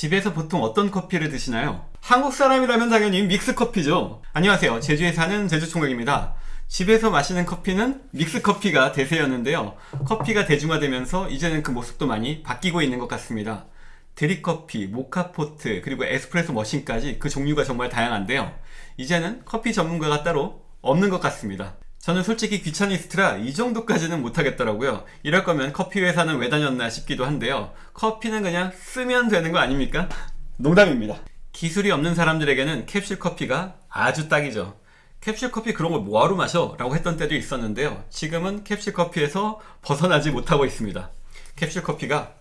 집에서 보통 어떤 커피를 드시나요? 한국 사람이라면 당연히 믹스커피죠. 안녕하세요. 제주에 사는 제주총각입니다. 집에서 마시는 커피는 믹스커피가 대세였는데요. 커피가 대중화되면서 이제는 그 모습도 많이 바뀌고 있는 것 같습니다. 드립커피, 모카포트, 그리고 에스프레소 머신까지 그 종류가 정말 다양한데요. 이제는 커피 전문가가 따로 없는 것 같습니다. 저는 솔직히 귀차니스트라 이 정도까지는 못하겠더라고요. 이럴 거면 커피 회사는 왜 다녔나 싶기도 한데요. 커피는 그냥 쓰면 되는 거 아닙니까? 농담입니다. 기술이 없는 사람들에게는 캡슐 커피가 아주 딱이죠. 캡슐 커피 그런 걸 뭐하러 마셔? 라고 했던 때도 있었는데요. 지금은 캡슐 커피에서 벗어나지 못하고 있습니다. 캡슐 커피가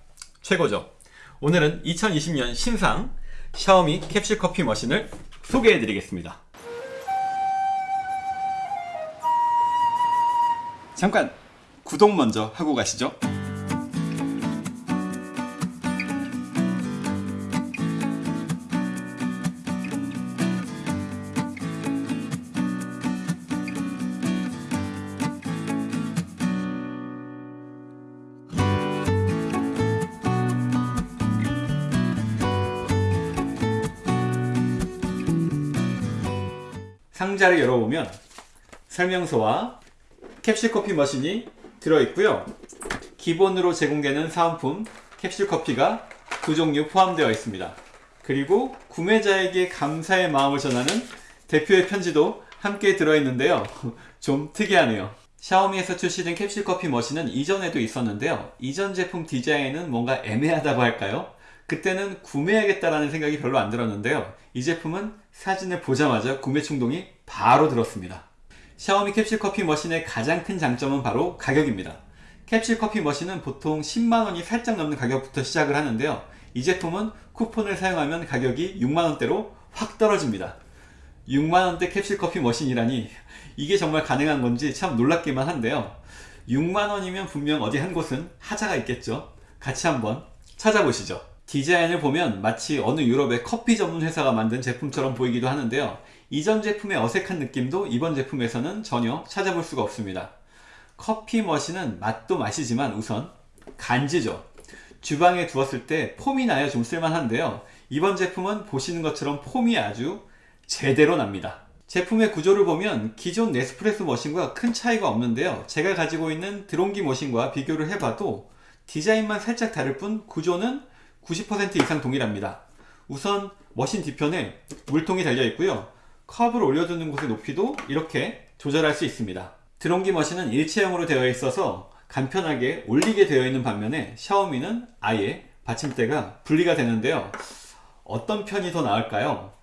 최고죠. 오늘은 2020년 신상 샤오미 캡슐 커피 머신을 소개해 드리겠습니다. 잠깐 구독 먼저 하고 가시죠. 상자를 열어보면 설명서와 캡슐 커피 머신이 들어있고요. 기본으로 제공되는 사은품 캡슐 커피가 두 종류 포함되어 있습니다. 그리고 구매자에게 감사의 마음을 전하는 대표의 편지도 함께 들어있는데요. 좀 특이하네요. 샤오미에서 출시된 캡슐 커피 머신은 이전에도 있었는데요. 이전 제품 디자인은 뭔가 애매하다고 할까요? 그때는 구매하겠다라는 생각이 별로 안 들었는데요. 이 제품은 사진을 보자마자 구매 충동이 바로 들었습니다 샤오미 캡슐 커피 머신의 가장 큰 장점은 바로 가격입니다. 캡슐 커피 머신은 보통 10만원이 살짝 넘는 가격부터 시작을 하는데요. 이 제품은 쿠폰을 사용하면 가격이 6만원대로 확 떨어집니다. 6만원대 캡슐 커피 머신이라니 이게 정말 가능한 건지 참 놀랍기만 한데요. 6만원이면 분명 어디 한 곳은 하자가 있겠죠. 같이 한번 찾아보시죠. 디자인을 보면 마치 어느 유럽의 커피 전문 회사가 만든 제품처럼 보이기도 하는데요. 이전 제품의 어색한 느낌도 이번 제품에서는 전혀 찾아볼 수가 없습니다. 커피 머신은 맛도 맛이지만 우선 간지죠. 주방에 두었을 때 폼이 나야 좀 쓸만한데요. 이번 제품은 보시는 것처럼 폼이 아주 제대로 납니다. 제품의 구조를 보면 기존 네스프레소 머신과 큰 차이가 없는데요. 제가 가지고 있는 드론기 머신과 비교를 해봐도 디자인만 살짝 다를 뿐 구조는 90% 이상 동일합니다. 우선 머신 뒤편에 물통이 달려 있고요. 컵을 올려두는 곳의 높이도 이렇게 조절할 수 있습니다. 드론기 머신은 일체형으로 되어 있어서 간편하게 올리게 되어 있는 반면에 샤오미는 아예 받침대가 분리가 되는데요. 어떤 편이 더 나을까요?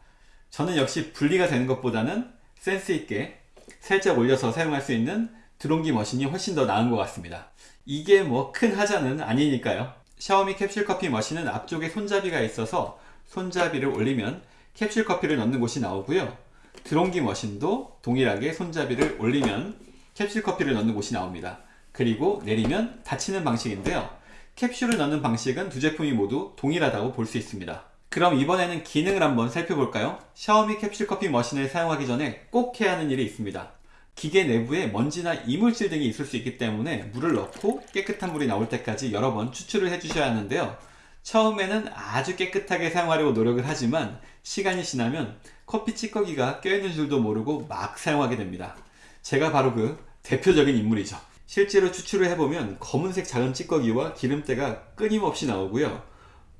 저는 역시 분리가 되는 것보다는 센스 있게 살짝 올려서 사용할 수 있는 드론기 머신이 훨씬 더 나은 것 같습니다. 이게 뭐 큰 하자는 아니니까요. 샤오미 캡슐 커피 머신은 앞쪽에 손잡이가 있어서 손잡이를 올리면 캡슐 커피를 넣는 곳이 나오고요. 드론기 머신도 동일하게 손잡이를 올리면 캡슐 커피를 넣는 곳이 나옵니다. 그리고 내리면 닫히는 방식인데요. 캡슐을 넣는 방식은 두 제품이 모두 동일하다고 볼 수 있습니다. 그럼 이번에는 기능을 한번 살펴볼까요? 샤오미 캡슐 커피 머신을 사용하기 전에 꼭 해야 하는 일이 있습니다. 기계 내부에 먼지나 이물질 등이 있을 수 있기 때문에 물을 넣고 깨끗한 물이 나올 때까지 여러 번 추출을 해주셔야 하는데요. 처음에는 아주 깨끗하게 사용하려고 노력을 하지만 시간이 지나면 커피 찌꺼기가 껴있는 줄도 모르고 막 사용하게 됩니다. 제가 바로 그 대표적인 인물이죠. 실제로 추출을 해보면 검은색 작은 찌꺼기와 기름때가 끊임없이 나오고요.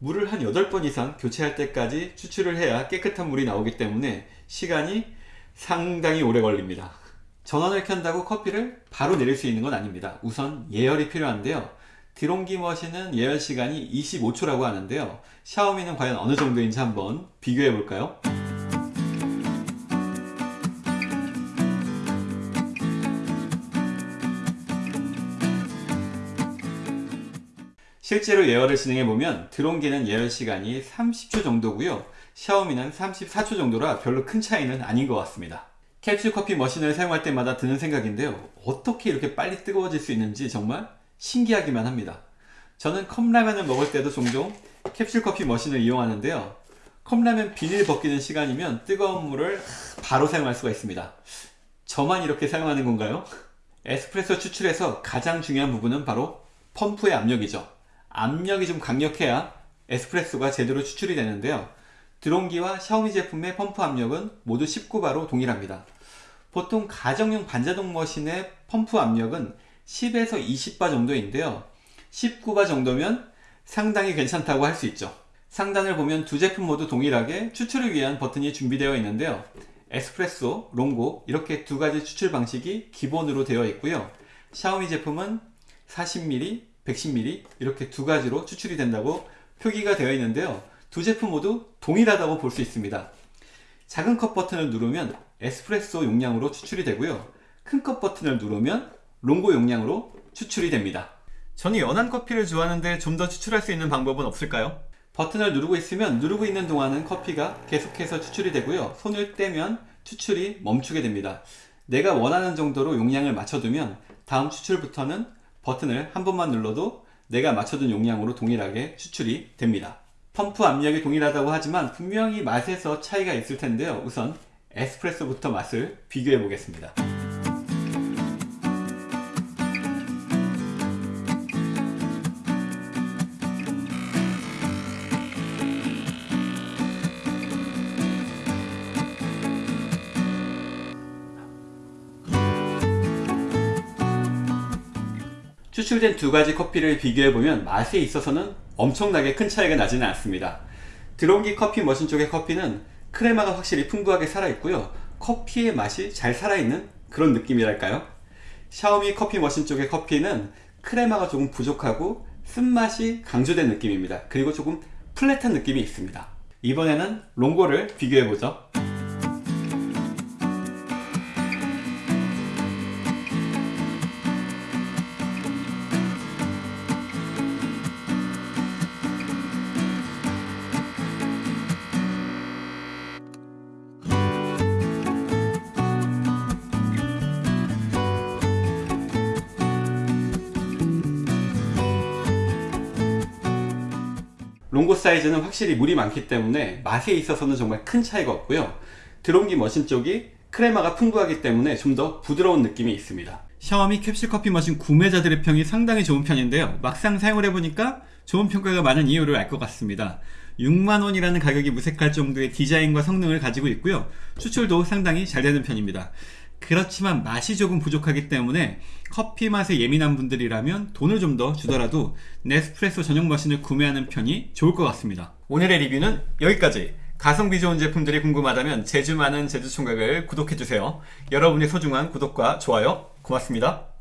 물을 한 8번 이상 교체할 때까지 추출을 해야 깨끗한 물이 나오기 때문에 시간이 상당히 오래 걸립니다. 전원을 켠다고 커피를 바로 내릴 수 있는 건 아닙니다. 우선 예열이 필요한데요. 드론기 머신은 예열 시간이 25초라고 하는데요. 샤오미는 과연 어느 정도인지 한번 비교해 볼까요? 실제로 예열을 진행해보면 드론기는 예열 시간이 30초 정도고요 샤오미는 34초 정도라 별로 큰 차이는 아닌 것 같습니다 캡슐 커피 머신을 사용할 때마다 드는 생각인데요 어떻게 이렇게 빨리 뜨거워질 수 있는지 정말 신기하기만 합니다 저는 컵라면을 먹을 때도 종종 캡슐 커피 머신을 이용하는데요 컵라면 비닐 벗기는 시간이면 뜨거운 물을 바로 사용할 수가 있습니다 저만 이렇게 사용하는 건가요? 에스프레소 추출에서 가장 중요한 부분은 바로 펌프의 압력이죠 압력이 좀 강력해야 에스프레소가 제대로 추출이 되는데요. 드론기와 샤오미 제품의 펌프 압력은 모두 19바로 동일합니다. 보통 가정용 반자동 머신의 펌프 압력은 10에서 20바 정도인데요. 19바 정도면 상당히 괜찮다고 할 수 있죠. 상단을 보면 두 제품 모두 동일하게 추출을 위한 버튼이 준비되어 있는데요. 에스프레소, 롱고 이렇게 두 가지 추출 방식이 기본으로 되어 있고요. 샤오미 제품은 40mm, 110mm 이렇게 두 가지로 추출이 된다고 표기가 되어 있는데요. 두 제품 모두 동일하다고 볼 수 있습니다. 작은 컵 버튼을 누르면 에스프레소 용량으로 추출이 되고요. 큰 컵 버튼을 누르면 롱고 용량으로 추출이 됩니다. 저는 연한 커피를 좋아하는데 좀 더 추출할 수 있는 방법은 없을까요? 버튼을 누르고 있으면 누르고 있는 동안은 커피가 계속해서 추출이 되고요. 손을 떼면 추출이 멈추게 됩니다. 내가 원하는 정도로 용량을 맞춰두면 다음 추출부터는 버튼을 한 번만 눌러도 내가 맞춰둔 용량으로 동일하게 추출이 됩니다. 펌프 압력이 동일하다고 하지만 분명히 맛에서 차이가 있을 텐데요. 우선 에스프레소부터 맛을 비교해 보겠습니다. 추출된 두 가지 커피를 비교해보면 맛에 있어서는 엄청나게 큰 차이가 나지는 않습니다. 드론기 커피 머신 쪽의 커피는 크레마가 확실히 풍부하게 살아있고요. 커피의 맛이 잘 살아있는 그런 느낌이랄까요? 샤오미 커피 머신 쪽의 커피는 크레마가 조금 부족하고 쓴맛이 강조된 느낌입니다. 그리고 조금 플랫한 느낌이 있습니다. 이번에는 롱고를 비교해보죠. 롱고 사이즈는 확실히 물이 많기 때문에 맛에 있어서는 정말 큰 차이가 없고요. 드론기 머신 쪽이 크레마가 풍부하기 때문에 좀 더 부드러운 느낌이 있습니다. 샤오미 캡슐 커피 머신 구매자들의 평이 상당히 좋은 편인데요. 막상 사용을 해보니까 좋은 평가가 많은 이유를 알 것 같습니다. 6만원이라는 가격이 무색할 정도의 디자인과 성능을 가지고 있고요. 추출도 상당히 잘 되는 편입니다. 그렇지만 맛이 조금 부족하기 때문에 커피 맛에 예민한 분들이라면 돈을 좀 더 주더라도 네스프레소 전용 머신을 구매하는 편이 좋을 것 같습니다. 오늘의 리뷰는 여기까지. 가성비 좋은 제품들이 궁금하다면 제주 많은 제주총각을 구독해주세요. 여러분의 소중한 구독과 좋아요 고맙습니다.